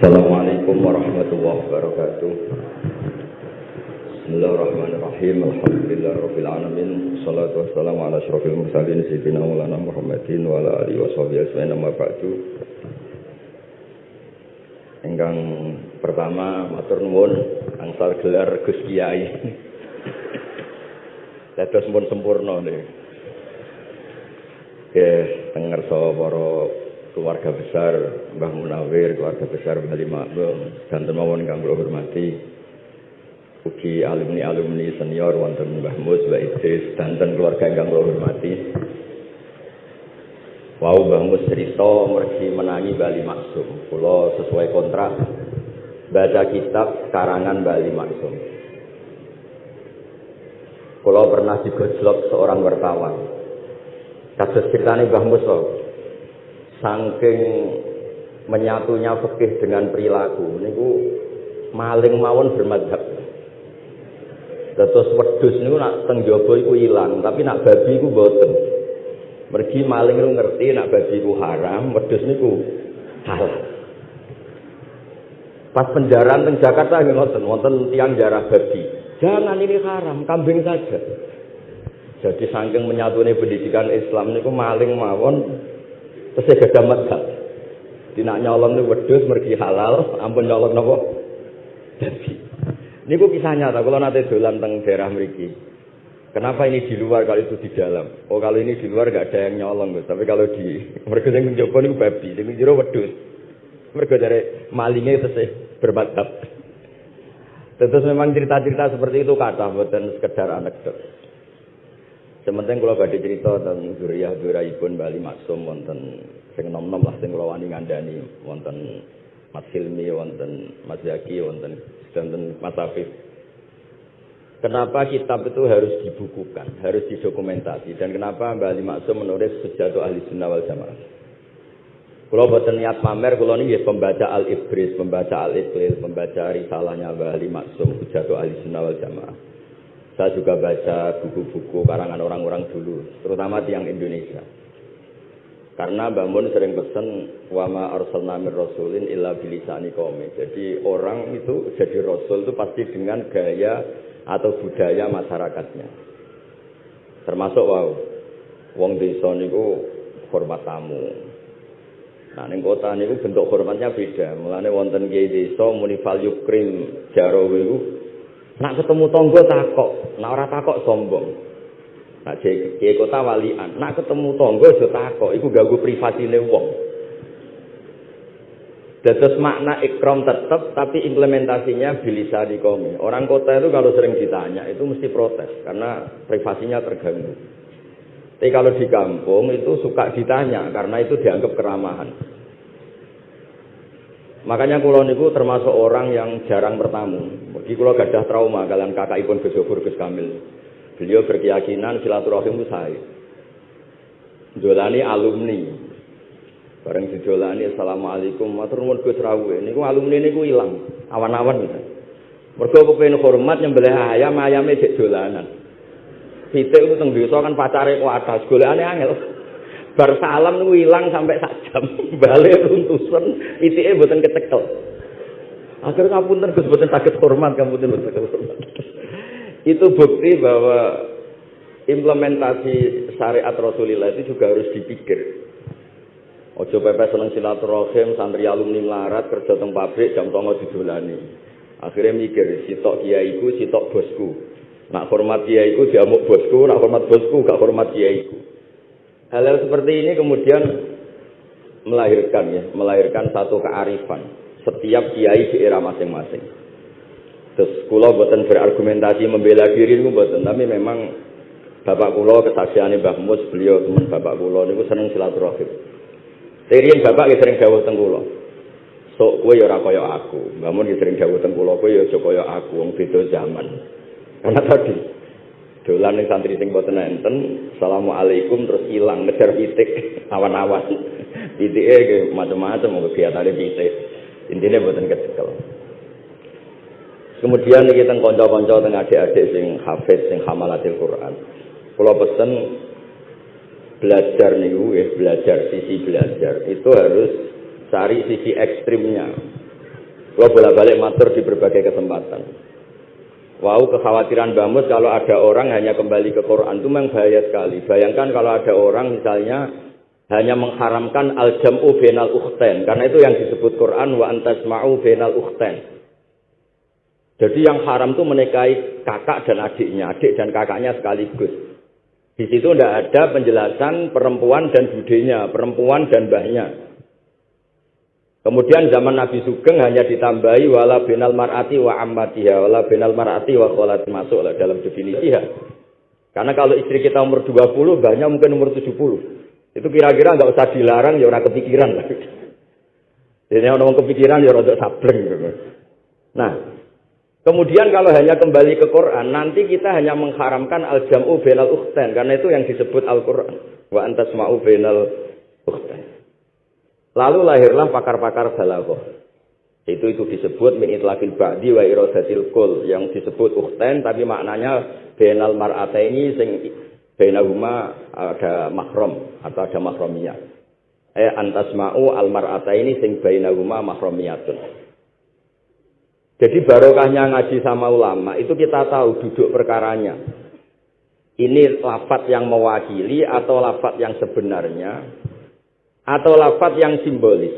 Assalamualaikum warahmatullahi wabarakatuh. Bismillahirrahmanirrahim. Alhamdulillah rabbil alamin. Salatu wassalamu ala asyrafil mursalin sayyidina Maulana Muhammadin wa ala alihi washabihi ajmain. Enggang pertama matur nuwun angsal gelar Gus Kiai. Dados pun sempurna. Oke, tengerso para keluarga besar Mbah Munawir, keluarga besar Mbah Makmum, dan kang kula hormati. Ugi alumni-alumni senior wonten Mbah Mus, Mbah Idris, dan keluarga ingkang kula hormati. Wau Mbah Mus cerita mergi menangi Bali Maksum. Kula sesuai kontrak baca kitab karangan Bali Maksum. Kula pernah digojlok seorang wartawan. Kasus ceritanya Mbah Mus saking menyatunya fikih dengan perilaku niku maling mawon bermadhab Terus wedhus niku nak teng jaba iku ilang, tapi nak babi iku boten. Mergi maling niku ngerti nak babi iku haram, wedhus niku halal. Pas penjaraan teng Jakarta nggih ngoten, wonten tiang jarah babi. Jangan ini haram, kambing saja. Jadi saking menyatunya pendidikan Islam niku maling mawon Terus saya gagal madhab. Tidak nyolong itu wedus, mergi halal, ampun nyolong nopo. Jadi, ini kok kisah nyata, kalau nanti dolan teng daerah meriki. Kenapa ini di luar kalau itu di dalam? Oh kalau ini di luar gak ada yang nyolong, tapi kalau di mereka yang mencoba ini babi, ini jero wedus. Mereka dari malingnya itu sih bermadhab. Terus memang cerita-cerita seperti itu kata buatan sekedar anekdot. Sementing kalau badhe cerita tentang zuriyah ibun Bali Maksum wonten sing nom-nom lah sing kula wani ngandani wonten Mas Hilmi wonten Mas Zaki wonten wonten Mas Afif. Kenapa kitab itu harus dibukukan, harus didokumentasi dan kenapa Bali Maksum menulis sejatuh ahli sunnah wal jamaah. Kalau buatan niat pamer, kalau ini pembaca Al-Ibris, pembaca Al-Iqlil, pembaca risalahnya Bali Maksum, sejatuh ahli sunnah wal jamaah. Saya juga baca buku-buku karangan orang-orang dulu, terutama tiang Indonesia. Karena Mbak Mun sering pesan wama arsalna mir rasulin illa bilisani qaumi. Jadi orang itu jadi rasul itu pasti dengan gaya atau budaya masyarakatnya. Termasuk wow, wong desa niku hormat tamu. Nah, ning kota niku bentuk hormatnya beda. Mulane wonten kiai desa muni fal yukrim jarawe Nak ketemu tonggo takok, nak ora takok sombong. Nak kiai kota walian, nak ketemu tonggo aja takok, iku ganggu privasine wong. Dados makna ikram tetap, tapi implementasinya bilisa di komi. Orang kota itu kalau sering ditanya itu mesti protes karena privasinya terganggu. Tapi kalau di kampung itu suka ditanya karena itu dianggap keramahan. Makanya kulo niku termasuk orang yang jarang bertamu. Mergi kulo gadah trauma kalian kakakipun Gus Yofur Gus Kamil. Beliau berkeyakinan silaturahim itu saya. Jolani alumni. Bareng dijolani Assalamualaikum matur nuwun Gus Rawu. Niku alumni niku ilang, awan-awan. Mergo kepengin hormat nyembelih ayam, ayame cek dolanan. Pitik itu teng desa kan kuatas, golekane angel. Bar salam niku ilang sampai sak jam balik runtusan itike mboten kecekel akhir ngapunten Gus mboten sakit hormat ngapunten mboten sakit hormat itu bukti bahwa implementasi syariat Rasulullah itu juga harus dipikir Ojo pepe seneng silaturahim, santri alumni melarat, kerja teng pabrik, jam tongo didolani. Akhirnya mikir, sitok kiaiku, sitok bosku. Nak hormat kiaiku, diamuk bosku, nak hormat bosku, gak hormat kiaiku. Hal-hal seperti ini kemudian melahirkan ya, melahirkan satu kearifan setiap kiai di era masing-masing. Terus kula buatan berargumentasi membela diri itu buatan, tapi memang bapak kula kesaksiannya Mbah Mus, beliau teman bapak kula niku seneng silaturahim. Sering bapak ya sering dawuh teng kula. Sok kowe ya aku. Mbah Mun sering dawuh teng kula kowe ya aku wong beda zaman. Karena tadi dolan ning santri sing boten enten assalamualaikum terus ilang ngejar pitik awan-awan. Pitike nggih macam-macam mau kegiatane pitik. Intine boten kecekel. Kemudian iki teng kanca-kanca teng adik-adik sing hafiz sing hamalatil Quran. Kula pesen belajar niku ya belajar sisi belajar. Itu harus cari sisi ekstrimnya. Kalau bolak-balik matur di berbagai kesempatan. Wow, kekhawatiran Bamus kalau ada orang hanya kembali ke Quran itu memang bahaya sekali. Bayangkan kalau ada orang misalnya hanya mengharamkan al-jam'u benal ukhten. Karena itu yang disebut Quran wa antasma'u benal ukhten. Jadi yang haram itu menikahi kakak dan adiknya, adik dan kakaknya sekaligus. Di situ tidak ada penjelasan perempuan dan budenya, perempuan dan mbahnya. Kemudian zaman Nabi Sugeng hanya ditambahi wala binal mar'ati wa ammatiha, wala binal mar'ati wa kholat masuk lah dalam definisi ya. Karena kalau istri kita umur 20, banyak mungkin umur 70. Itu kira-kira nggak usah dilarang ya orang kepikiran lah. Jadi orang kepikiran ya rada sableng. Nah, kemudian kalau hanya kembali ke Quran, nanti kita hanya mengharamkan al-jam'u bainal ukhtain karena itu yang disebut Al-Qur'an. Wa antasma'u bainal ukhtain. Lalu lahirlah pakar-pakar balaghah. Itu itu disebut min itlaqil ba'di wa iradatil kul yang disebut ukhtain tapi maknanya bainal mar'ataini sing bainahuma ada mahram atau ada mahramiyah. Eh antasma'u al mar'ataini sing bainahuma mahramiyatun. Jadi barokahnya ngaji sama ulama itu kita tahu duduk perkaranya. Ini lafat yang mewakili atau lafat yang sebenarnya atau lafat yang simbolis.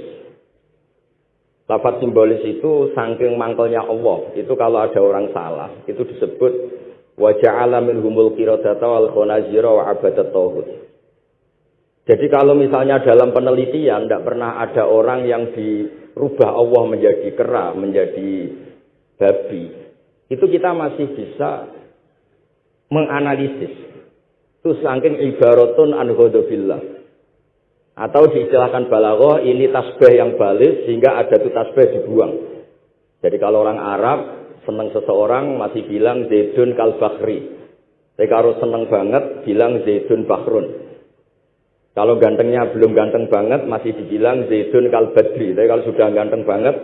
Lafat simbolis itu saking mangkelnya Allah. Itu kalau ada orang salah, itu disebut wajah alamin humul wal khonazira wa abadat. Jadi kalau misalnya dalam penelitian tidak pernah ada orang yang dirubah Allah menjadi kera, menjadi babi, itu kita masih bisa menganalisis. Itu saking ibaratun an atau diistilahkan balaghah ini tasbih yang balik sehingga ada tuh tasbih dibuang. Jadi kalau orang Arab senang seseorang masih bilang Zaidun kal Bakhri. Tapi kalau senang banget bilang Zaidun Bakhrun. Kalau gantengnya belum ganteng banget masih dibilang Zaidun kal Badri. Tapi kalau sudah ganteng banget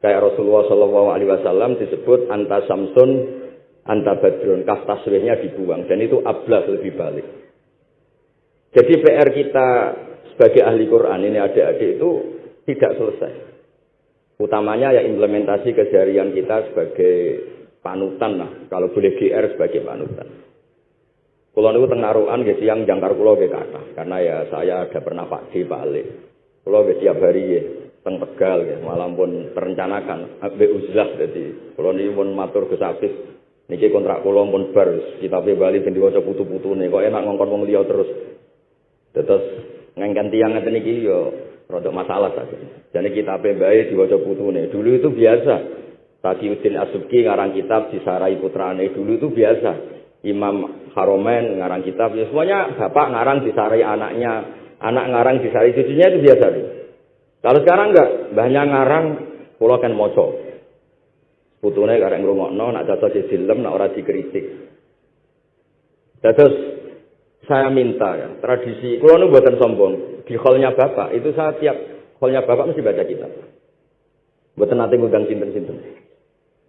kayak Rasulullah Shallallahu Alaihi Wasallam disebut anta Samsun anta Badrun. Kaf tasbihnya dibuang dan itu ablah lebih balik. Jadi PR kita sebagai ahli Quran ini adik-adik itu tidak selesai. Utamanya ya implementasi keseharian kita sebagai panutan lah. Kalau boleh GR sebagai panutan. Kulo niku teng narukan siang jangkar kulo nggih kata. Karena ya saya ada pernah Pak di balik. Kulo nggih tiap hari ya teng Tegal ya, malam pun terencanakan ambek uzlah dadi kulo niku pun matur Gus Afif niki kontrak kulo pun bar kitabe Bali ben diwaca putu-putune kok enak ngongkon wong liya terus. Terus ngengken tiang ngeten iki yo rodok masalah saja. Jadi kita pembae diwaca putune. Dulu itu biasa. Taqiyuddin Asubki ngarang kitab disarai putrane dulu itu biasa. Imam Haromen ngarang kitab ya semuanya bapak ngarang disarai anaknya, anak ngarang disarai cucunya itu biasa. Kalau sekarang enggak, banyak ngarang pulau kan moco. Putune karek ngrungokno nak cocok di film nak ora dikritik. Terus saya minta ya, tradisi, kalau nu buatan sombong, di hallnya bapak, itu saya tiap hallnya bapak mesti baca kitab. Buatan nanti ngundang sinten-sinten.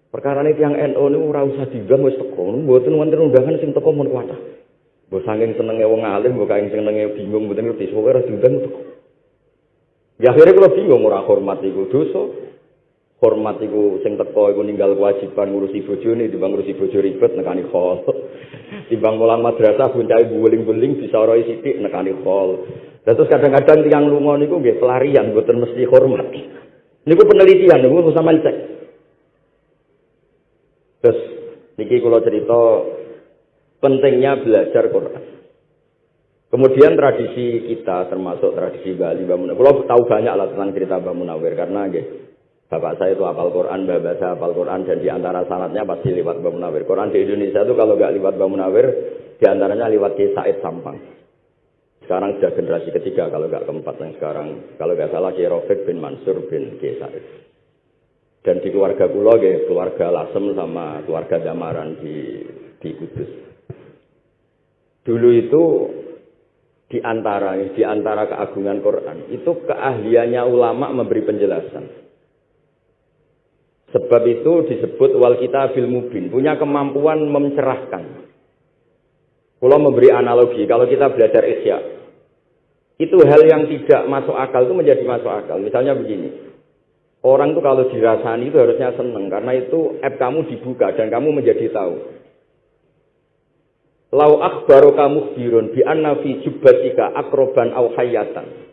Perkara ini yang NU ini ora usah diundang wis teko, buatan wonten undangan sing teko mun. Mbok saking senenge wong alim, mbok saking senenge bingung mboten ngerti, pokoke ora diundang teko. Ya akhirnya kalau bingung ora hormat iku dosa. Hormat iku sing teko iku ninggal kewajiban ngurusi bojone, dibang ngurusi bojo ribet nekani khol. Timbang mulang madrasah buncai buling-buling disaroi sithik nekani hall. Terus kadang-kadang tiang lunga niku nggih pelarian mboten mesti hormat. Niku penelitian niku sama cek. Terus niki kula cerita pentingnya belajar Quran. Kemudian tradisi kita termasuk tradisi Bali Mbak. Kalau tahu banyak lah tentang cerita Mbak Munawir karena nggih Bapak saya itu hafal Quran, bapak saya hafal Quran, dan di antara sanatnya pasti lewat Mbak Munawir. Quran di Indonesia itu kalau nggak lewat Mbak Munawir, di antaranya lewat Kiai Said Sampang. Sekarang sudah generasi ketiga, kalau nggak keempat yang sekarang. Kalau nggak salah Kiai Rofik bin Mansur bin Kiai Said. Dan di keluarga Kulo, keluarga Lasem sama keluarga Damaran di, di Kudus. Dulu itu di antara di antara keagungan Quran itu keahliannya ulama memberi penjelasan. Sebab itu disebut wal kita bil mubin, punya kemampuan mencerahkan. Kalau memberi analogi, kalau kita belajar isya, itu hal yang tidak masuk akal itu menjadi masuk akal. Misalnya begini, Orang itu kalau dirasani itu harusnya seneng karena itu app kamu dibuka dan kamu menjadi tahu. Lau akhbaru kamu birun bi anna fi jubbatika akroban au hayatan.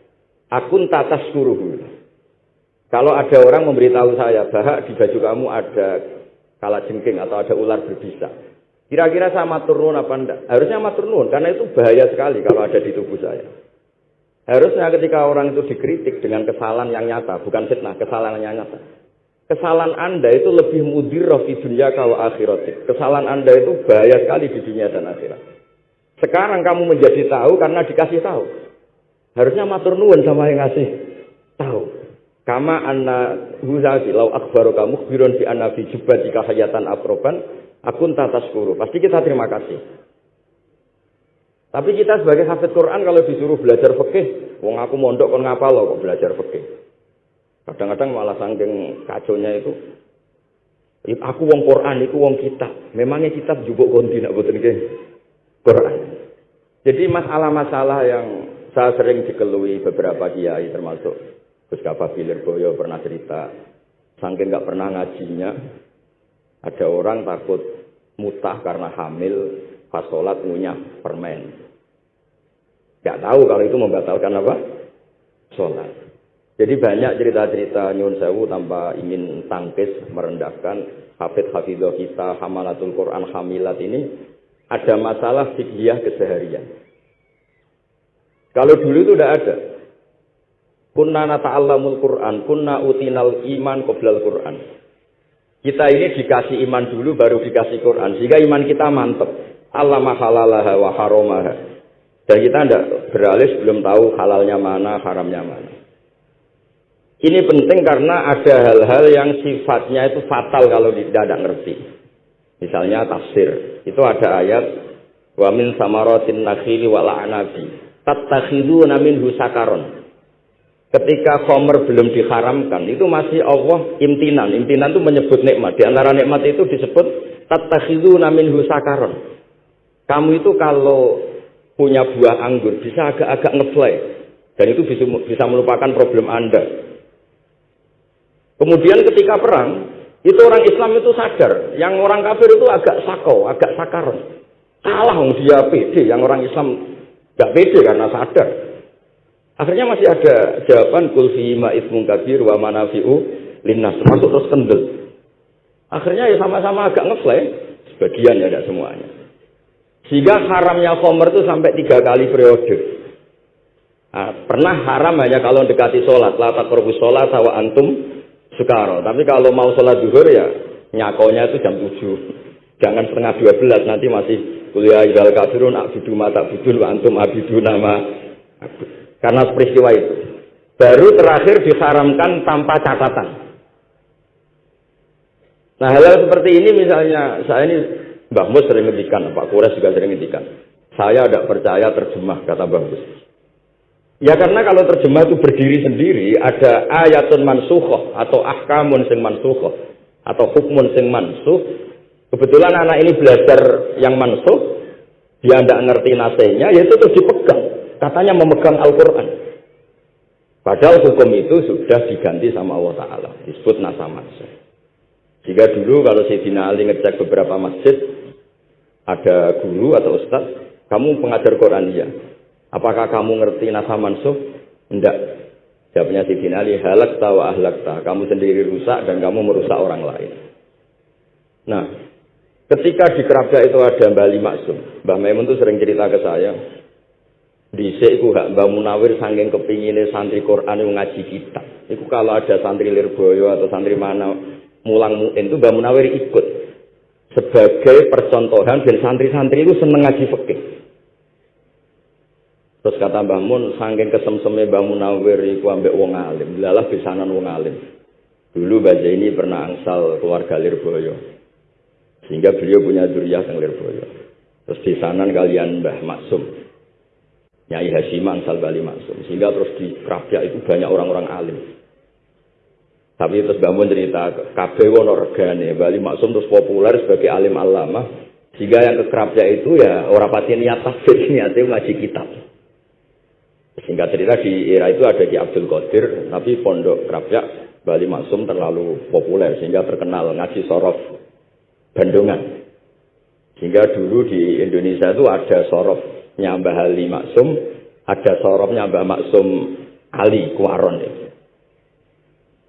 Akun tatas kuruhu. Kalau ada orang memberitahu saya bahwa di baju kamu ada kala jengking atau ada ular berbisa. Kira-kira saya matur nuwun apa enggak? Harusnya matur nuwun karena itu bahaya sekali kalau ada di tubuh saya. Harusnya ketika orang itu dikritik dengan kesalahan yang nyata, bukan fitnah, kesalahan yang nyata. Kesalahan Anda itu lebih mudir di dunia kalau akhirat. Kesalahan Anda itu bahaya sekali di dunia dan akhirat. Sekarang kamu menjadi tahu karena dikasih tahu. Harusnya matur nuwun sama yang ngasih tahu. Kama anna huzafi lau akbaru kamu birun fi anna fi jika hayatan akroban akun tatas kuru. Pasti kita terima kasih. Tapi kita sebagai hafid Quran kalau disuruh belajar fikih, wong aku mondok kon ngapal loh kok belajar fikih. Kadang-kadang malah sangking kaconya itu aku wong Quran itu wong kitab. Memangnya kitab juga konti nak boten Quran. Jadi masalah-masalah yang saya sering dikelui beberapa kiai termasuk Gus Kafa Boyo pernah cerita saking nggak pernah ngajinya ada orang takut mutah karena hamil pas sholat ngunyah permen Gak tahu kalau itu membatalkan apa? Sholat. Jadi banyak cerita-cerita Nyun Sewu tanpa ingin tangkis, merendahkan. Hafid Hafidhah kita, Hamalatul Quran, Hamilat ini ada masalah fiqhiyah keseharian. Kalau dulu itu tidak ada. Kunna nata'allamul Quran, kunna utinal iman qoblal Quran. Kita ini dikasih iman dulu baru dikasih Quran. Sehingga iman kita mantep. Allah mahalalaha wa haromaha. Dan kita tidak beralih sebelum tahu halalnya mana, haramnya mana. Ini penting karena ada hal-hal yang sifatnya itu fatal kalau tidak ada ngerti. Misalnya tafsir. Itu ada ayat wa min samaratin nakhili wal anabi tattakhiduna minhu sakaron. Ketika khomer belum diharamkan, itu masih Allah imtinan. Imtinan itu menyebut nikmat. Di antara nikmat itu disebut tattakhiduna minhu sakaron. Kamu itu kalau punya buah anggur bisa agak-agak ngefly dan itu bisa, bisa melupakan problem Anda. Kemudian ketika perang, itu orang Islam itu sadar, yang orang kafir itu agak sakau, agak sakar. Kalah dia pede, yang orang Islam gak pede karena sadar. Akhirnya masih ada jawaban kulfi ma'ismun kabir wa manafi'u linnas, termasuk terus kendel. Akhirnya ya sama-sama agak ngefly, sebagian ya tidak semuanya. Sehingga haramnya khomer itu sampai tiga kali periode. Nah, pernah haram hanya kalau dekati sholat. La takrobu sholat sawa antum sukaro. Tapi kalau mau sholat duhur ya nyakonya itu jam tujuh. Jangan setengah dua belas nanti masih kuliah idal kafirun abidu mata wa antum abidu nama. Karena peristiwa itu. Baru terakhir diharamkan tanpa catatan. Nah hal-hal seperti ini misalnya saya ini Mbah Mus sering ngendikan, Pak Kures juga sering ngendikan. Saya tidak percaya terjemah, kata Mbah Mus. Ya karena kalau terjemah itu berdiri sendiri, ada ayatun mansuhoh atau ahkamun sing mansuhoh atau hukmun sing mansuh. Kebetulan anak ini belajar yang mansuh, dia tidak ngerti nasenya, ya itu tuh dipegang. Katanya memegang Al-Quran. Padahal hukum itu sudah diganti sama Allah Ta'ala. Disebut nasa mansuh. Jika dulu kalau Sayyidina Ali ngecek beberapa masjid, ada guru atau ustaz, kamu pengajar Quran ya. Apakah kamu ngerti nasa mansuh? Enggak. Jawabnya si Ali, halak tawa ahlak ta. Kamu sendiri rusak dan kamu merusak orang lain. Nah, ketika di Kerabda itu ada Mbak Ali Maksum. Mbak Maimun itu sering cerita ke saya. Di iku hak Mbak Munawir saking kepinginnya santri Quran yang ngaji kitab. Itu kalau ada santri Lirboyo atau santri mana mulang muin itu Mbak Munawir ikut sebagai percontohan dan santri-santri itu seneng ngaji fikih. Terus kata Mbah Mun, saking kesemseme Mbah Munawir iku ambek wong alim, lalah bisanan wong alim. Dulu Mbah ini pernah angsal keluarga Lirboyo. Sehingga beliau punya duriah yang Lirboyo. Terus bisanan kalian Mbah Maksum. Nyai Hasimah angsal Bali Maksum. Sehingga terus di Krabya itu banyak orang-orang alim. Tapi terus bangun cerita kabeh wono regane Bali Maksum terus populer sebagai alim alama sehingga yang kekerapnya itu ya orang pati niat tafsir niatnya ngaji kitab. Sehingga cerita di era itu ada di Abdul Qadir tapi pondok kerapnya Bali Maksum terlalu populer sehingga terkenal ngaji sorof Bandungan. Sehingga dulu di Indonesia itu ada sorofnya Mbah Ali Maksum, ada sorofnya Mbah Maksum Ali Kuaron.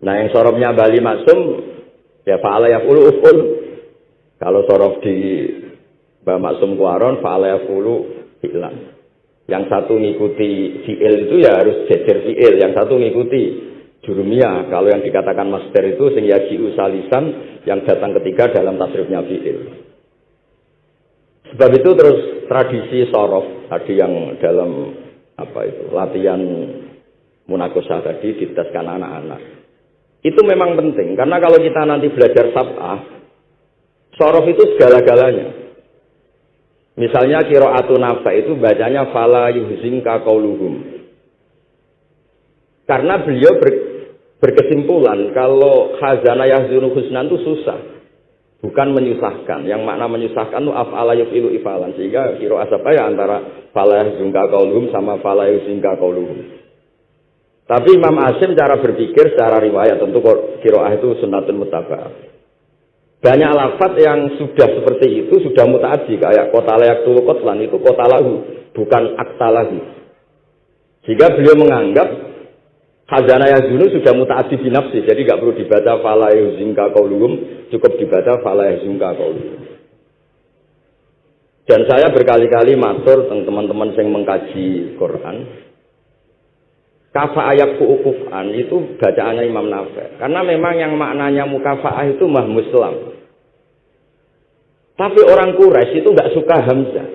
Nah yang sorofnya Mbah Ali Maksum, ya fa'ala ya ulu uful. Kalau sorof di Mbah Maksum Kuaron, fa'ala ya ulu hilang. Yang satu ngikuti fi'il itu ya harus jejer fi'il, yang satu ngikuti jurumiyah. Kalau yang dikatakan master itu sing yaji'u salisan yang datang ketiga dalam tasrifnya fi'il. Sebab itu terus tradisi sorof tadi yang dalam apa itu latihan munakosah tadi diteskan anak-anak. Itu memang penting karena kalau kita nanti belajar sab'ah, sorof itu segala-galanya. Misalnya kiro'atu nafa itu bacanya fala yuhzinka kauluhum. Karena beliau ber, berkesimpulan kalau khazana yahzunu husnan itu susah. Bukan menyusahkan. Yang makna menyusahkan itu af'ala yufilu ifalan. Sehingga kiro asapa ya antara fala yahzunka kauluhum sama fala yuhzinka kauluhum. Tapi Imam Asim cara berpikir secara riwayat tentu kiroah itu sunatun mutabah. Banyak lafat yang sudah seperti itu sudah mutaati kayak kota layak tulu kotlan itu kota lahu bukan akta lagi. Jika beliau menganggap Khazanah Yazunu sudah mutaati binafsi, jadi nggak perlu dibaca fala yuzingka kauluhum, cukup dibaca fala yuzingka kauluhum. Dan saya berkali-kali matur teman-teman yang mengkaji Quran, kafa ayat ku'ukufan itu bacaannya Imam Nafi. Karena memang yang maknanya mukafa'ah itu mah muslam. Tapi orang Quraisy itu nggak suka Hamzah.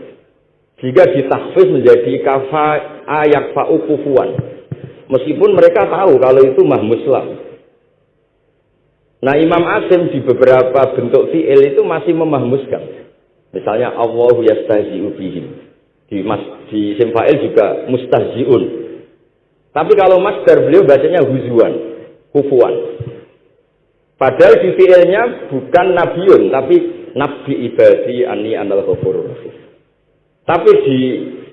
Jika ditahfiz menjadi kafa ayat fa'ukufuan. Meskipun mereka tahu kalau itu mah muslam. Nah Imam Asim di beberapa bentuk fi'il itu masih memahmuskan. Misalnya Allahu yastahzi'u bihim. Di, mas, di Simfa'il juga mustahzi'un. Tapi kalau masdar beliau bacanya huzuan, kufuan. Padahal di fi'ilnya bukan nabiun, tapi nabi ibadi ani anal ghafurur Tapi di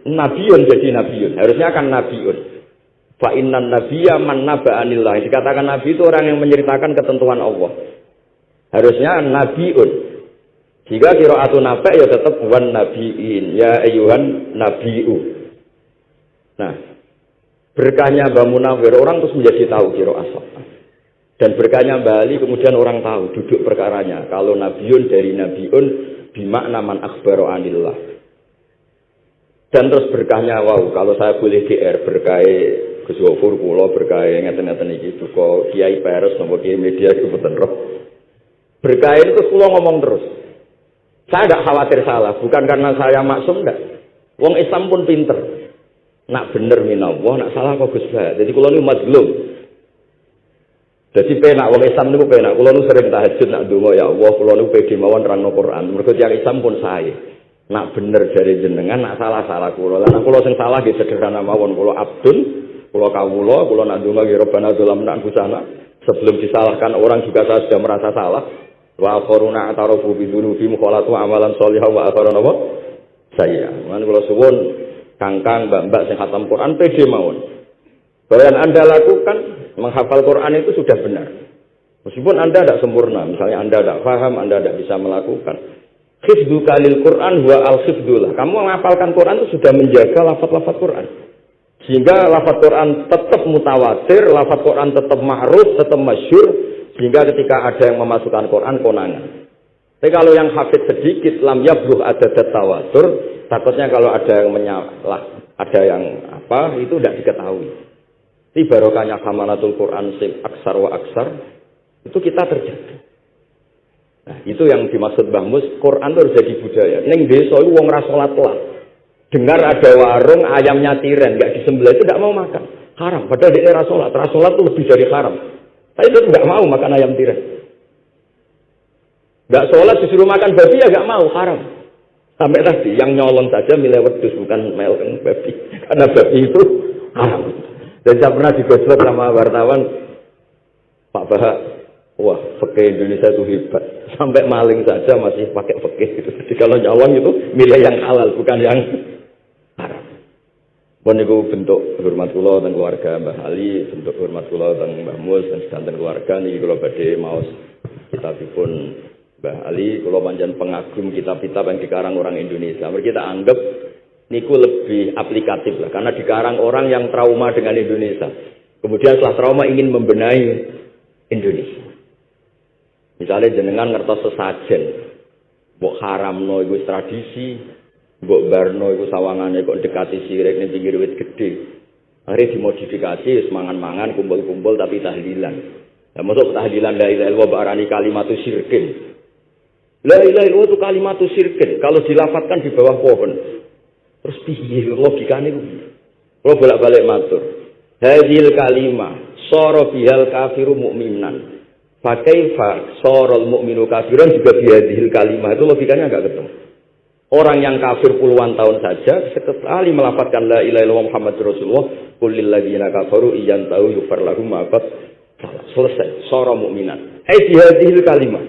nabiun jadi nabiun. Harusnya kan nabiun. Fa innan nabiyya man naba'anillah. Dikatakan nabi itu orang yang menceritakan ketentuan Allah. Harusnya nabiun. Jika atau nabi ya tetap wan nabiin. Ya ayuhan nabiu. Nah, berkahnya Mbak Munawir orang terus menjadi tahu kiro asap. Dan berkahnya Mbak Ali kemudian orang tahu duduk perkaranya. Kalau nabiun dari nabiun bimakna man akhbaro anillah. Dan terus berkahnya wow kalau saya boleh GR berkah Gus Wafur kula berkah ngeten-ngeten iki duka Kiai Peres napa Kiai media iku boten roh. Berkah itu kula ngomong terus. Saya tidak khawatir salah, bukan karena saya maksum enggak. Wong Islam pun pinter. Nak bener minallah, nak salah kok Gus Jadi kula niku mazlum. Jadi penak wong Islam niku penak. Kula niku sering tahajud nak donga ya Allah, kula niku pede mawon nerangno Quran. Mergo tiyang Islam pun saya. Nak bener dari jenengan, nak salah salah kula. Lah nak kula sing salah nggih sederhana mawon kula abdun Kulo kawulo, kulo nak donga nggih Rabbana nak busana. Sebelum disalahkan orang juga saya sudah merasa salah. Wa akharuna atarafu bi dzunubi mukhalatu amalan sholihah wa akharuna apa? Saya. Man kula suwun kangkang mbak-mbak sing khatam Quran pede mawon. Bahwa yang Anda lakukan menghafal Quran itu sudah benar. Meskipun Anda tidak sempurna, misalnya Anda tidak paham, Anda tidak bisa melakukan. Khifdu kalil Quran wa al khifdullah. Kamu menghafalkan Quran itu sudah menjaga lafaz-lafaz Quran. Sehingga lafaz Quran tetap mutawatir, lafaz Quran tetap ma'ruf, tetap masyur, sehingga ketika ada yang memasukkan Quran konangan. Tapi kalau yang hafid sedikit, lam yabruh ada tawatur, takutnya kalau ada yang menyalah, ada yang apa, itu tidak diketahui. Di barokahnya hamalatul Quran sing aksar wa aksar, itu kita terjadi. Nah, itu yang dimaksud Mbah Mus, Quran itu harus jadi budaya. Neng desa itu wong lah dengar ada warung ayamnya tiren nggak disembelih itu tidak mau makan. Haram. Padahal di era sholat. Era sholat itu lebih dari haram. Tapi itu nggak mau makan ayam tiren. Nggak sholat disuruh makan babi ya nggak mau. Haram. Sampai tadi yang nyolong saja milih wedus bukan melken babi. Karena babi itu haram. Dan saya pernah digosok sama wartawan Pak Bahak wah fakih Indonesia itu hebat. Sampai maling saja masih pakai fakih gitu. Jadi kalau nyolong itu milih yang halal bukan yang Pun niku bentuk hormat kula teng keluarga Mbah Ali, bentuk hormat kula teng Mbah Mus dan sedanten keluarga niki kula badhe maos kitabipun Mbah Ali, kula panjang pengagum kitab-kitab yang dikarang orang Indonesia. Mereka kita anggap niku lebih aplikatif lah karena dikarang orang yang trauma dengan Indonesia. Kemudian setelah trauma ingin membenahi Indonesia. Misalnya jenengan ngertos sesajen, mbok haramno iku tradisi, Mbok Barno iku sawangane kok dekati sirik ning pinggir wit gedhe. Akhirnya dimodifikasi semangan-mangan kumpul-kumpul tapi tahlilan. Ya masuk tahlilan la ilaha illallah barani kalimatu sirkin. La ilaha illallah itu kalimatu sirkin kalau dilafatkan di bawah pohon. Terus piye logikane ku? Kalau bolak-balik matur. Hadil kalimah soro bihal kafiru mu'minan. Fakaifa sorol mu'minu kafiran juga bihadil kalimah. Itu logikanya enggak ketemu. Orang yang kafir puluhan tahun saja sekali melafatkan la ilaha illallah Muhammad Rasulullah kulil ladzina kafaru iyan tahu yufar lahum selesai soro mukminat. Hai dihadil kalimah.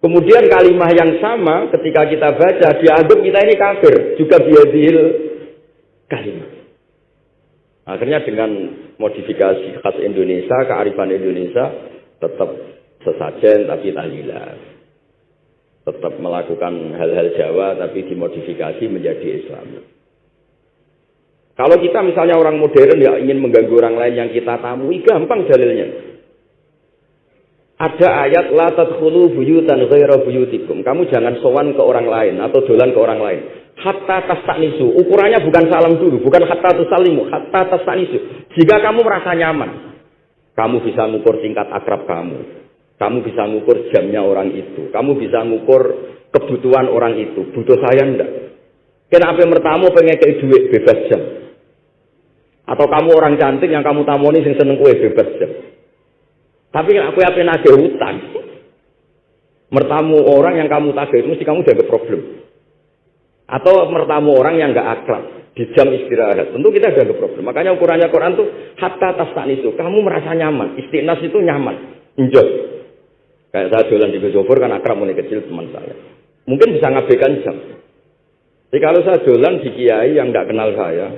Kemudian kalimah yang sama ketika kita baca dianggap kita ini kafir juga bihadil kalimah. Akhirnya dengan modifikasi khas Indonesia, kearifan Indonesia tetap sesajen tapi tahlilan tetap melakukan hal-hal Jawa tapi dimodifikasi menjadi Islam. Kalau kita misalnya orang modern ya ingin mengganggu orang lain yang kita tamui, gampang dalilnya. Ada ayat la tadkhulu buyutan ghaira buyutikum. Kamu jangan sowan ke orang lain atau dolan ke orang lain. Hatta tastanisu. Ukurannya bukan salam dulu, bukan hatta tusalimu, hatta tastanisu. Jika kamu merasa nyaman, kamu bisa mengukur tingkat akrab kamu. Kamu bisa mengukur jamnya orang itu. Kamu bisa mengukur kebutuhan orang itu. Butuh saya enggak? Kenapa mertamu pengen kayak duit bebas jam? Atau kamu orang cantik yang kamu tamoni sing seneng kue bebas jam? Tapi aku apa nagih hutang? Mertamu orang yang kamu tagih mesti kamu jaga problem. Atau mertamu orang yang enggak akrab di jam istirahat. Tentu kita jaga problem. Makanya ukurannya Quran tuh hatta itu. Kamu merasa nyaman. Istiqnas itu nyaman. Enjoy. Kayak saya jualan di Gojobor kan akrab mulai kecil teman saya. Mungkin bisa ngabaikan jam. Jadi kalau saya jualan di kiai yang tidak kenal saya,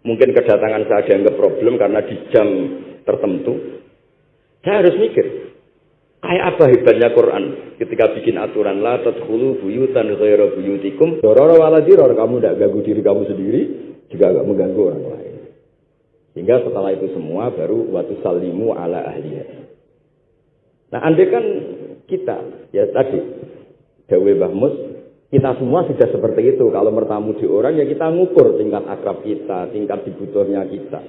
mungkin kedatangan saya dianggap problem karena di jam tertentu, saya harus mikir. Kayak apa hebatnya Quran ketika bikin aturan la tadkhulu buyutan ghairu buyutikum dororo wala diror kamu tidak ganggu diri kamu sendiri juga gak mengganggu orang lain. Sehingga setelah itu semua baru waktu salimu ala ahliya. Nah, andai kan kita, ya tadi, Dawe Bahmus, kita semua sudah seperti itu. Kalau bertamu di orang, ya kita ngukur tingkat akrab kita, tingkat dibutuhnya kita.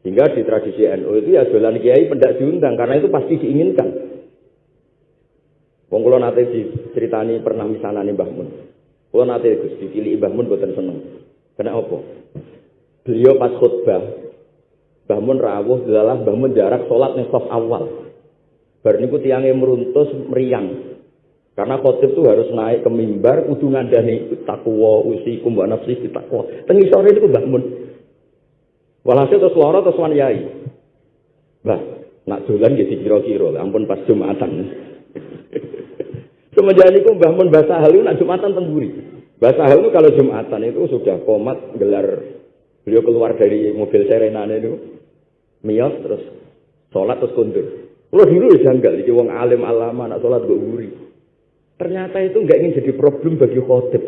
Sehingga di tradisi NU itu ya jualan kiai pendak diundang, karena itu pasti diinginkan. Wong kula nate diceritani pernah misanane Mbah Mun. Kula nate Gus dipilih Mbah Mun boten seneng. Kena apa? Beliau pas khutbah Mbah Mun rawuh dalah Mbah Mun jarak salat ning awal. Bar niku tiange meruntus meriang. Karena khotib itu harus naik ke mimbar kudu ngandani takwa usikum wa nafsi takwa. Teng sore niku Mbah Mun. Walhasil terus lara terus wan yai. Mbah, nak dolan nggih dikira-kira, ampun pas Jumatan. Semenjak niku Mbah Mun bahasa halu nak Jumatan tengguri. Bahasa halu kalau Jumatan itu sudah komat gelar beliau keluar dari mobil serenane itu mios terus sholat terus kundur. Kalau dulu ya janggal, jadi wong alim alama, nak sholat gue wuri. Ternyata itu nggak ingin jadi problem bagi khotib.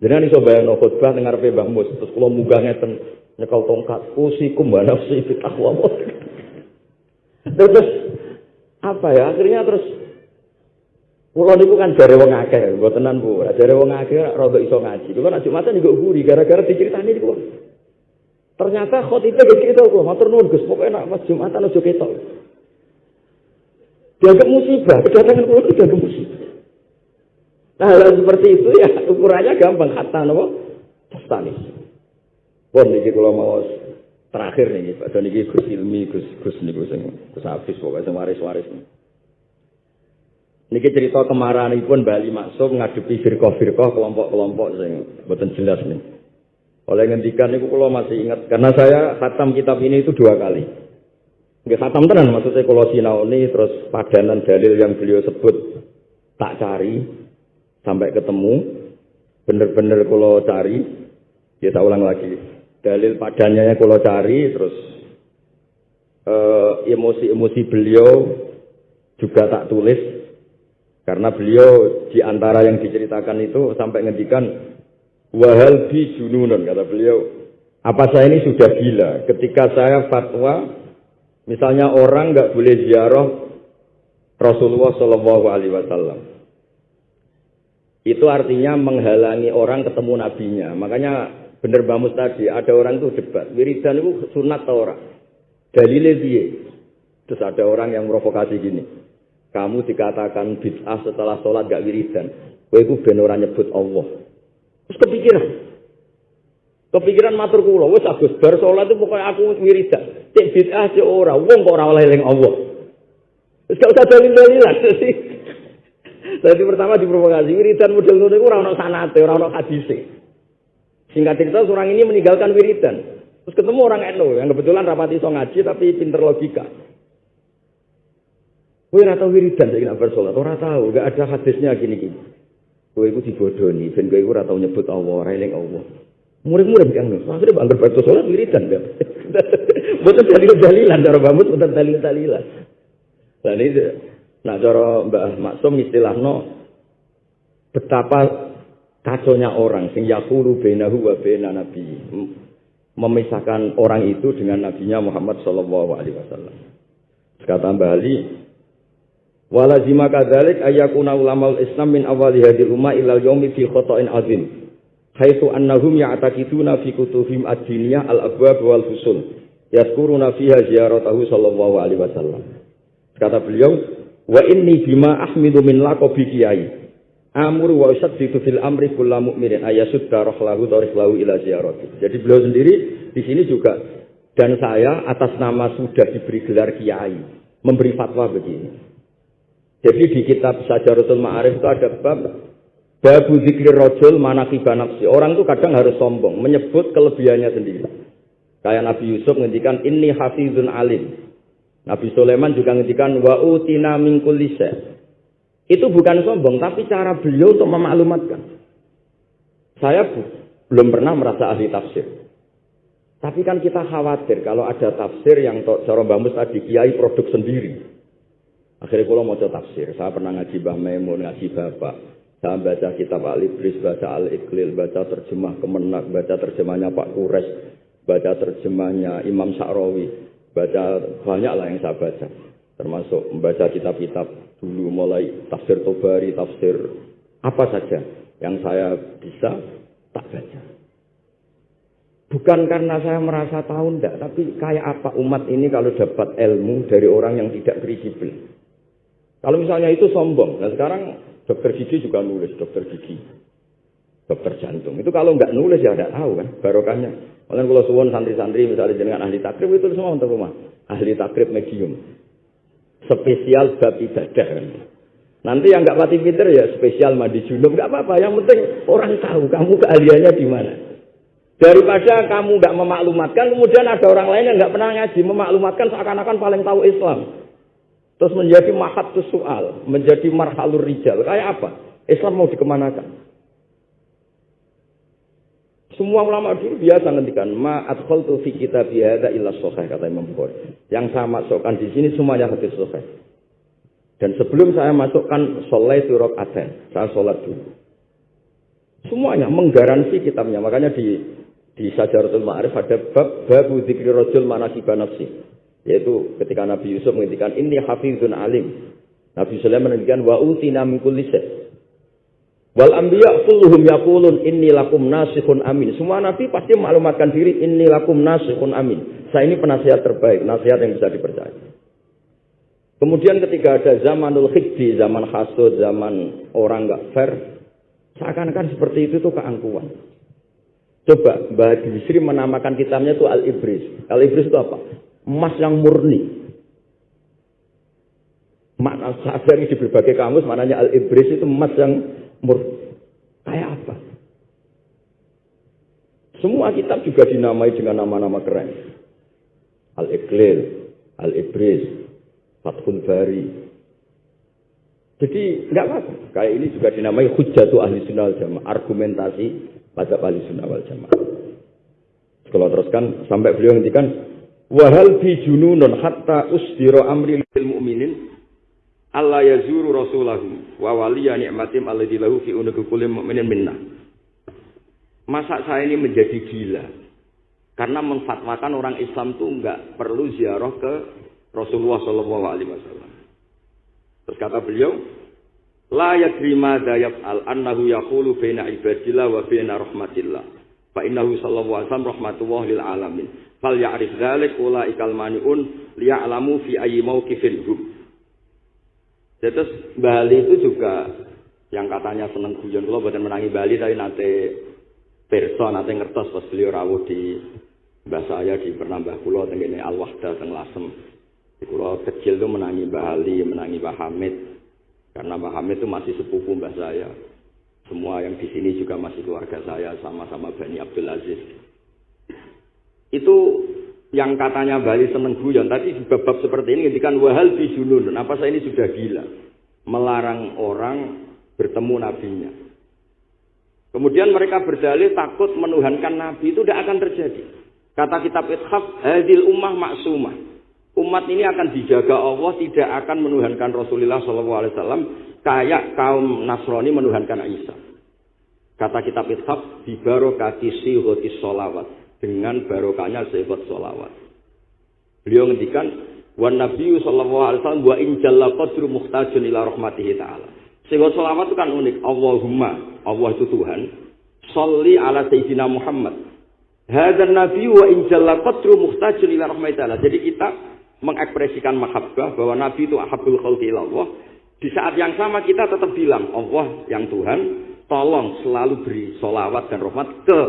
Jadi ini coba yang khotbah dengar Mbah Mus, terus kalau munggah ngeten nyekal tongkat, usikum nafsi fi taqwa Terus apa ya? Akhirnya terus Pulau niku kan jare wong akeh, tenan Bu. Jare wong akeh rada iso ngaji. Kulo nak Jumatan juga guri gara-gara diceritani niku. Ternyata khotibnya gak cerita kok, matur nuwun Gus, pokoke nak pas Jumatan aja ketok. Dianggap musibah, kedatangan pulau itu dianggap musibah. Nah, hal seperti itu ya ukurannya gampang. Hatta nopo tastanis. Pun niki kalau mau terakhir nih, Pak Doni Gus Ilmi, Gus Gus niku sing Gus Hafiz pokoknya sing waris-waris. Niki cerita kemarahan pun Bali Maksum ngadepi firqah-firqah kelompok-kelompok sing mboten jelas nih. Oleh ngendikan niku kula masih ingat karena saya khatam kitab ini itu dua kali. Nggak khatam tenan maksudnya kalau sinauni terus padanan dalil yang beliau sebut tak cari sampai ketemu bener-bener kalau cari Kita ulang lagi. Dalil padanya yang kalau cari terus eh, emosi-emosi beliau juga tak tulis karena beliau di antara yang diceritakan itu sampai ngendikan wahal bi jununun kata beliau apa saya ini sudah gila ketika saya fatwa misalnya orang nggak boleh ziarah Rasulullah Shallallahu Alaihi Wasallam. Itu artinya menghalangi orang ketemu nabinya. Makanya bener bamus tadi ada orang tuh debat wiridan itu sunat atau orang? Dalilnya dia terus ada orang yang provokasi gini kamu dikatakan bid'ah setelah sholat gak wiridan. Kowe itu ben ora nyebut Allah. Terus kepikiran. Kepikiran matur kula agus bar sholat itu pokoknya aku wiridan cek bid'ah cek ora wong kok ora oleh eling Allah Terus gak usah dalil-dalilan Jadi pertama diprovokasi wiridan model ngono iku ora ono sanate, ora ono hadise. Singkat cerita, seorang ini meninggalkan wiridan. Terus ketemu orang NU yang kebetulan rapati so ngaji tapi pinter logika. Kowe ora tau wiridan saiki nek bersolat, ora tau, enggak ada hadisnya gini-gini. Kowe iku dibodoni, ben kowe iku ora tau nyebut Allah, ora eling Allah. Murid-murid yang nu, akhirnya bangger bar salat wiridan kan. Boten dalil-dalilan cara bamut boten dalil-dalilan. Lah ini nah cara Mbah Maksum istilahno betapa kacaunya orang sing yaqulu bainahu wa baina nabi memisahkan orang itu dengan nabinya Muhammad sallallahu alaihi wasallam. Kata Mbah Ali, walazima kadzalik ayakuna ulama Islam min awali hadil umma ilal yaumi fi khata'in azim. Haitsu annahum ya'taqiduna fi kutubihim ad-diniyah al-abwab wal fusul. Yazkuruna fiha ziyaratahu sallallahu alaihi wasallam. Kata beliau, wa inni bima ahmidu min laqabi kiai Amur wa usaddidu fil amri kulla mu'minin ayasudda rohlahu tarihlahu ila ziyarati. Jadi beliau sendiri di sini juga dan saya atas nama sudah diberi gelar kiai memberi fatwa begini. Jadi di kitab Sajaratul Ma'arif itu ada bab babu zikri rojul manakiba nafsi. Orang itu kadang harus sombong, menyebut kelebihannya sendiri. Kayak Nabi Yusuf ngendikan ini hafizun alim. Nabi Sulaiman juga ngendikan wa utina min itu bukan sombong, tapi cara beliau untuk memaklumatkan. Saya belum pernah merasa ahli tafsir. Tapi kan kita khawatir kalau ada tafsir yang cara bamus tadi kiai produk sendiri. Akhirnya kalau mau tafsir, saya pernah ngaji Mbah Maimun, ngaji Bapak. Saya baca kitab Al-Ibris, baca Al-Iqlil, baca terjemah Kemenak, baca terjemahnya Pak Kures, baca terjemahnya Imam Sa'rawi, baca banyak lah yang saya baca. Termasuk membaca kitab-kitab dulu mulai tafsir Tobari, tafsir apa saja yang saya bisa tak baca. Bukan karena saya merasa tahu ndak, tapi kayak apa umat ini kalau dapat ilmu dari orang yang tidak kredibel. Kalau misalnya itu sombong, nah sekarang dokter gigi juga nulis dokter gigi, dokter jantung. Itu kalau nggak nulis ya nggak tahu kan barokahnya. Malah kalau suwon santri-santri misalnya dengan ahli takrib itu semua untuk rumah, ahli takrib medium spesial bab ibadah. Nanti yang nggak mati pinter ya spesial mandi junub nggak apa-apa. Yang penting orang tahu kamu keahliannya di mana. Daripada kamu nggak memaklumatkan, kemudian ada orang lain yang nggak pernah ngaji memaklumatkan seakan-akan paling tahu Islam. Terus menjadi mahat soal, menjadi marhalur rijal. Kayak apa? Islam mau dikemanakan? Semua ulama dulu biasa ngendikan ma adkhaltu fi kitab hadza illa sahih kata Imam Bukhari. Yang saya masukkan di sini semuanya hadis sahih. Dan sebelum saya masukkan sholaitu rakaatain, saya sholat dulu. Semuanya menggaransi kitabnya. Makanya di di Sajaratul Ma'arif ada bab babu dzikri rajul manakib nafsi. Yaitu ketika Nabi Yusuf menghentikan ini hafizun alim. Nabi Sulaiman menghentikan wa utina min kulli Wal anbiya kulluhum yaqulun inni lakum nasikhun amin. Semua nabi pasti maklumatkan diri inni lakum nasikhun amin. Saya ini penasihat terbaik, nasihat yang bisa dipercaya. Kemudian ketika ada zamanul khiddi, zaman hasud, zaman orang nggak fair, seakan-akan seperti itu tuh keangkuhan. Coba Mbak Bisri menamakan kitabnya itu Al-Ibris. Al-Ibris itu apa? Emas yang murni. Makna dari di berbagai kamus, maknanya Al-Ibris itu emas yang mur kayak apa? Semua kitab juga dinamai dengan nama-nama keren. Al-Iqlil, Al-Ibris, Fathul Bari. Jadi nggak apa-apa. Kayak ini juga dinamai hujjatu ahli sunnah wal jamaah. Argumentasi pada ahli sunnah wal jamaah. Kalau teruskan sampai beliau ngendikan wahal bi jununun hatta usdira amri lil mu'minin Allah yazuru rasulahu wa waliya ni'matim alladzi lahu fi unuki kulli mu'minin minna. Masa saya ini menjadi gila? Karena menfatwakan orang Islam itu enggak perlu ziarah ke Rasulullah Shallallahu Alaihi Wasallam. Terus kata beliau, La yadri madza yaf'al annahu yaqulu baina ibadillah wa baina rahmatillah. Fa innahu sallallahu alaihi wasallam rahmatullah lil alamin. Fal ya'rif dzalik ulaikal mani'un liya'lamu fi ayyi mawqifin hum. Terus Bali itu juga yang katanya seneng guyon kula boten menangi Bali tapi nate perso nate ngertos pas beliau rawuh di Mbah saya di Pernambah kula tengene Al-Wahda teng Lasem. Kula kecil tuh menangi Bali, menangi Mbah Hamid, karena Pak Hamid itu masih sepupu mbah saya. Semua yang di sini juga masih keluarga saya sama-sama Bani Abdul Aziz. Itu yang katanya Bali seneng guyon. Tadi di bab-bab seperti ini ketika wahal bijunun. Apa saya ini sudah gila? Melarang orang bertemu nabinya. Kemudian mereka berdalil takut menuhankan nabi itu tidak akan terjadi. Kata kitab Ithaf, hadil ummah maksumah umat ini akan dijaga Allah tidak akan menuhankan Rasulullah SAW kayak kaum Nasrani menuhankan Isa. Kata kitab Ithaf di barokati sihoti solawat dengan barokahnya sihot solawat. Beliau ngendikan wan Nabi sallallahu alaihi wasallam wa in jalla qadru muhtajun ila rahmatihi taala. Sihot solawat itu kan unik. Allahumma, Allah itu Tuhan. Salli ala Sayyidina Muhammad. Hadan Nabi wa in jalla qadru muhtajun ila rahmatihi taala. Jadi kita mengekspresikan mahabbah bahwa Nabi itu ahabul khalqi Allah. Di saat yang sama kita tetap bilang Allah yang Tuhan, tolong selalu beri solawat dan rahmat ke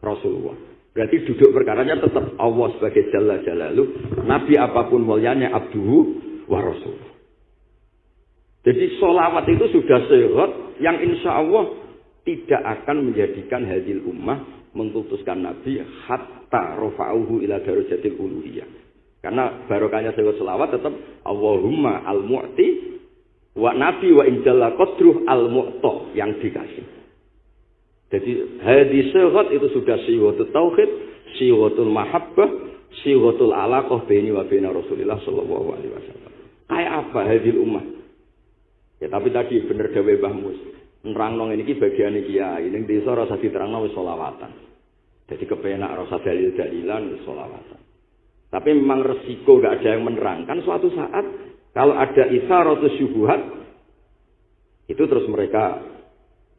Rasulullah. Berarti duduk perkaranya tetap Allah sebagai Jalla Jalalu, Nabi apa pun mulianya abduhu wa rasul. Jadi solawat itu sudah sehat yang insya Allah tidak akan menjadikan hadil ummah mengkutuskan Nabi hatta rofa'uhu ila darujatil uluhiyah. Karena barokahnya sewot selawat tetap Allahumma al-mu'ti wa nabi wa injalla qadruh al-mu'ta yang dikasih. Jadi hadis sehat itu sudah siwatul tauhid, siwatul mahabbah, siwatul alaqah baini wa baina Rasulillah sallallahu alaihi wasallam. Kayak apa hadil ummah? Ya tapi tadi bener gawe Mbah Mus. Nerangno ngene iki bagiane kiai, ning desa rasa diterangno wis selawatan. Jadi kepenak rasa dalil-dalilan wis selawatan. Tapi memang resiko gak ada yang menerangkan suatu saat kalau ada isyarat syubuhat itu terus mereka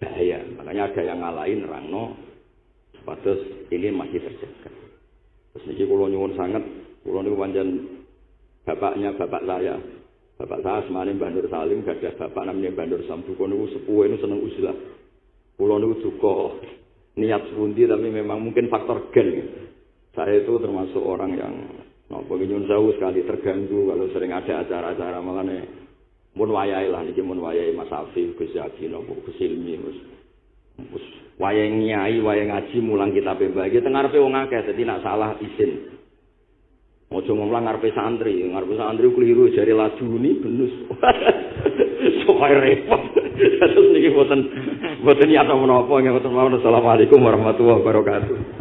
bahaya. Makanya ada yang ngalahin rangno sepatus ini masih terjaga. Terus ini kalau nyuwun sangat, kalau niku panjang bapaknya bapak saya. Bapak saya semalam Bandur Salim, gak ada bapak namanya Bandur Sambu. Kalau niku sepuh ini seneng usilah. Kalau niku juga niat sepundi tapi memang mungkin faktor gen. Saya itu termasuk orang yang nopo nyun jauh sekali terganggu kalau sering ada acara-acara malah nih mun wayai lah niki mun wayai Mas Afif Gus Yadi nopo Gus Ilmi Gus Gus wayai nyai wayai ngaji mulang kita pembagi tengah ngarepe wong akeh dadi nak salah izin Ojo ngomong ngarepe santri, ngarepe santri keliru jari laju ini benus. Sokai repot. Terus niki boten boten niat menapa nggih boten Assalamualaikum warahmatullahi wabarakatuh.